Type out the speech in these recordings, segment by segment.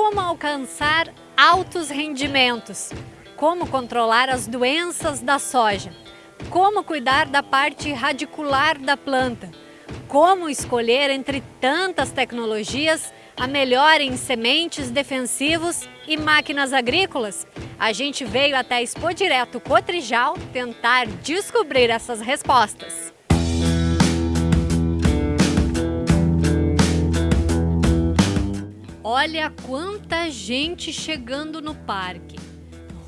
Como alcançar altos rendimentos? Como controlar as doenças da soja? Como cuidar da parte radicular da planta? Como escolher entre tantas tecnologias a melhor em sementes defensivos e máquinas agrícolas? A gente veio até a Expo Direto Cotrijal tentar descobrir essas respostas. Olha quanta gente chegando no parque.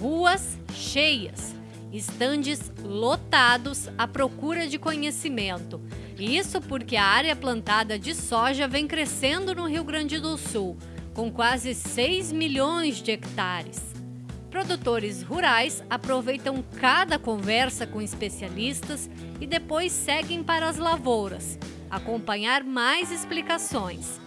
Ruas cheias, estandes lotados à procura de conhecimento. Isso porque a área plantada de soja vem crescendo no Rio Grande do Sul, com quase 6 milhões de hectares. Produtores rurais aproveitam cada conversa com especialistas e depois seguem para as lavouras, acompanhar mais explicações.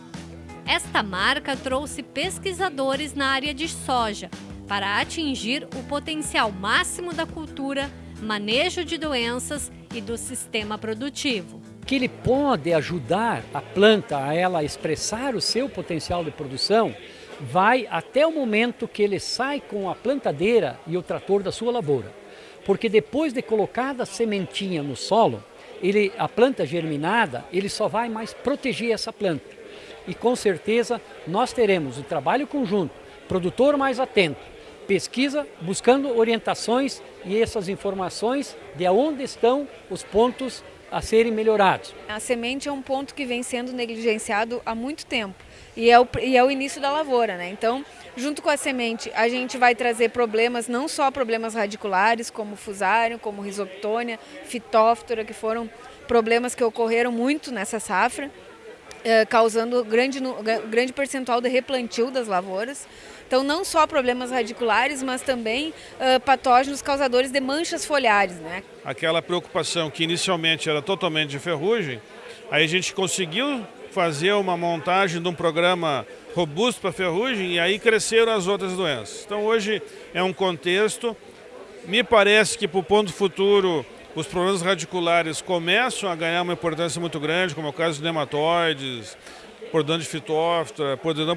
Esta marca trouxe pesquisadores na área de soja para atingir o potencial máximo da cultura, manejo de doenças e do sistema produtivo. Que ele pode ajudar a planta a ela expressar o seu potencial de produção, vai até o momento que ele sai com a plantadeira e o trator da sua lavoura. Porque depois de colocada a sementinha no solo, ele, a planta germinada, ele só vai mais proteger essa planta. E com certeza nós teremos o trabalho conjunto, produtor mais atento, pesquisa buscando orientações e essas informações de onde estão os pontos a serem melhorados. A semente é um ponto que vem sendo negligenciado há muito tempo e é o, e é o início da lavoura, né? Então, junto com a semente, a gente vai trazer problemas, não só problemas radiculares, como fusário, como risoptônia, fitóftora, que foram problemas que ocorreram muito nessa safra, eh, causando grande, grande percentual de replantio das lavouras. Então, não só problemas radiculares, mas também uh, patógenos causadores de manchas foliares. Né? Aquela preocupação que inicialmente era totalmente de ferrugem, aí a gente conseguiu fazer uma montagem de um programa robusto para ferrugem e aí cresceram as outras doenças. Então, hoje é um contexto, me parece que para o ponto futuro os problemas radiculares começam a ganhar uma importância muito grande, como é o caso de nematóides, por dano de fitóftora, por dano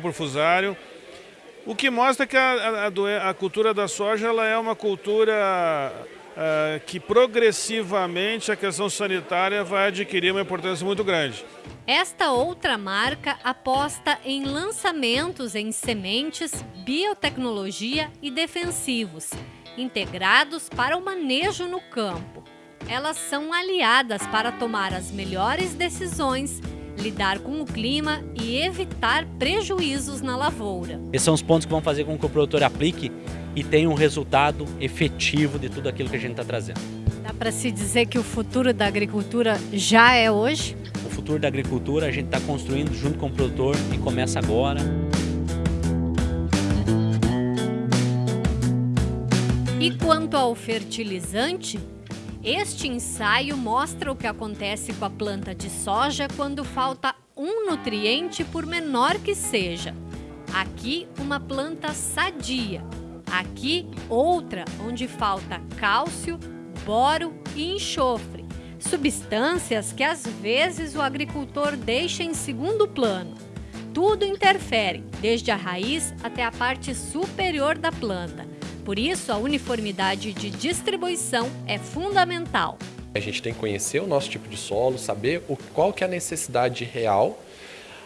o que mostra que a, a, a cultura da soja ela é uma cultura uh, que progressivamente a questão sanitária vai adquirir uma importância muito grande. Esta outra marca aposta em lançamentos em sementes, biotecnologia e defensivos, integrados para o manejo no campo. Elas são aliadas para tomar as melhores decisões lidar com o clima e evitar prejuízos na lavoura. Esses são os pontos que vão fazer com que o produtor aplique e tenha um resultado efetivo de tudo aquilo que a gente está trazendo. Dá para se dizer que o futuro da agricultura já é hoje? O futuro da agricultura a gente está construindo junto com o produtor e começa agora. E quanto ao fertilizante, este ensaio mostra o que acontece com a planta de soja quando falta um nutriente por menor que seja. Aqui, uma planta sadia. Aqui, outra onde falta cálcio, boro e enxofre. Substâncias que às vezes o agricultor deixa em segundo plano. Tudo interfere, desde a raiz até a parte superior da planta. Por isso, a uniformidade de distribuição é fundamental. A gente tem que conhecer o nosso tipo de solo, saber o, qual que é a necessidade real.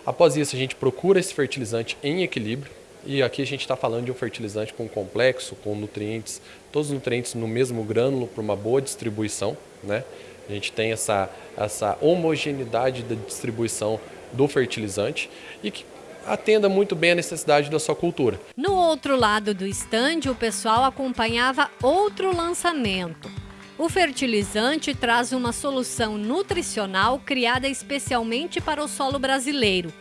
Após isso, a gente procura esse fertilizante em equilíbrio. E aqui a gente está falando de um fertilizante com complexo, com nutrientes, todos os nutrientes no mesmo grânulo para uma boa distribuição. Né? A gente tem essa, essa homogeneidade da distribuição do fertilizante e que atenda muito bem a necessidade da sua cultura. No outro lado do estande, o pessoal acompanhava outro lançamento. O fertilizante traz uma solução nutricional criada especialmente para o solo brasileiro.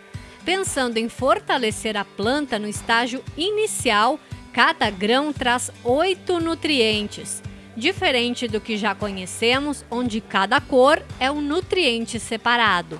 Pensando em fortalecer a planta no estágio inicial, cada grão traz oito nutrientes, diferente do que já conhecemos, onde cada cor é um nutriente separado.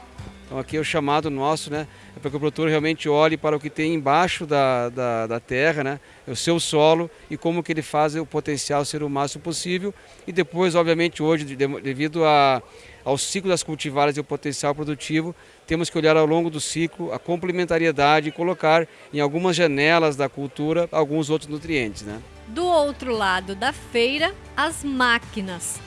Então aqui é o chamado nosso, né? É para que o produtor realmente olhe para o que tem embaixo da, da, da, terra, né? É o seu solo e como que ele faz o potencial ser o máximo possível. E depois, obviamente, hoje, devido a, ao ciclo das cultivares e o potencial produtivo, temos que olhar ao longo do ciclo a complementariedade e colocar em algumas janelas da cultura alguns outros nutrientes. Né? Do outro lado da feira, as máquinas.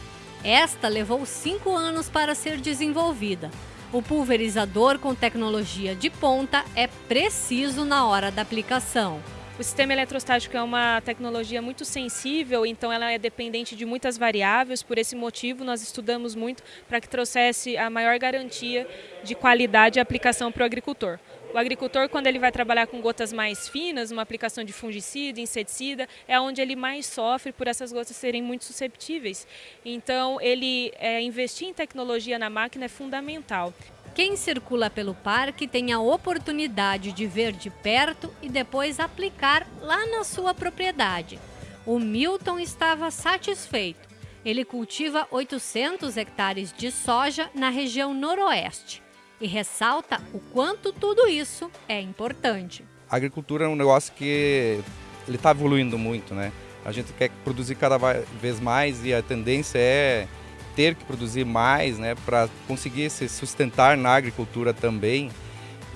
Esta levou cinco anos para ser desenvolvida. O pulverizador com tecnologia de ponta é preciso na hora da aplicação. O sistema eletrostático é uma tecnologia muito sensível, então ela é dependente de muitas variáveis. Por esse motivo, nós estudamos muito para que trouxesse a maior garantia de qualidade e aplicação para o agricultor. O agricultor, quando ele vai trabalhar com gotas mais finas, uma aplicação de fungicida, inseticida, é onde ele mais sofre por essas gotas serem muito susceptíveis. Então, ele é, investir em tecnologia na máquina é fundamental. Quem circula pelo parque tem a oportunidade de ver de perto e depois aplicar lá na sua propriedade. O Milton estava satisfeito. Ele cultiva 800 hectares de soja na região noroeste e ressalta o quanto tudo isso é importante. A agricultura é um negócio que ele está evoluindo muito, né? A gente quer produzir cada vez mais e a tendência é ter que produzir mais, né, para conseguir se sustentar na agricultura também.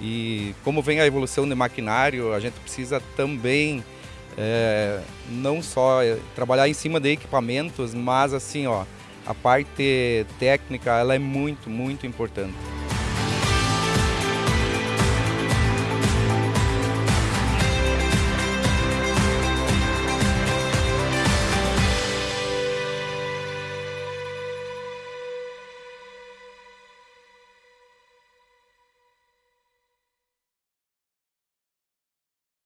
E como vem a evolução do maquinário, a gente precisa também é, não só é, trabalhar em cima de equipamentos, mas assim, ó, a parte técnica ela é muito, muito importante.